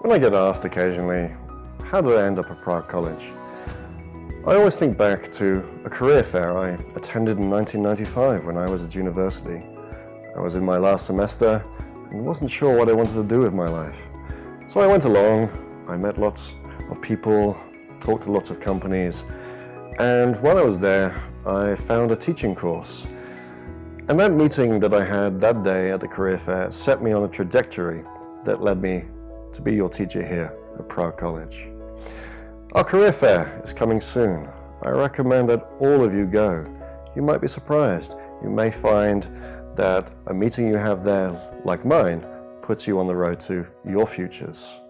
When I get asked occasionally, how did I end up at Prague College? I always think back to a career fair I attended in 1995 when I was at university. I was in my last semester and wasn't sure what I wanted to do with my life. So I went along, I met lots of people, talked to lots of companies, and while I was there, I found a teaching course. And that meeting that I had that day at the career fair set me on a trajectory that led me to be your teacher here at Prague College. Our career fair is coming soon. I recommend that all of you go. You might be surprised. You may find that a meeting you have there, like mine, puts you on the road to your futures.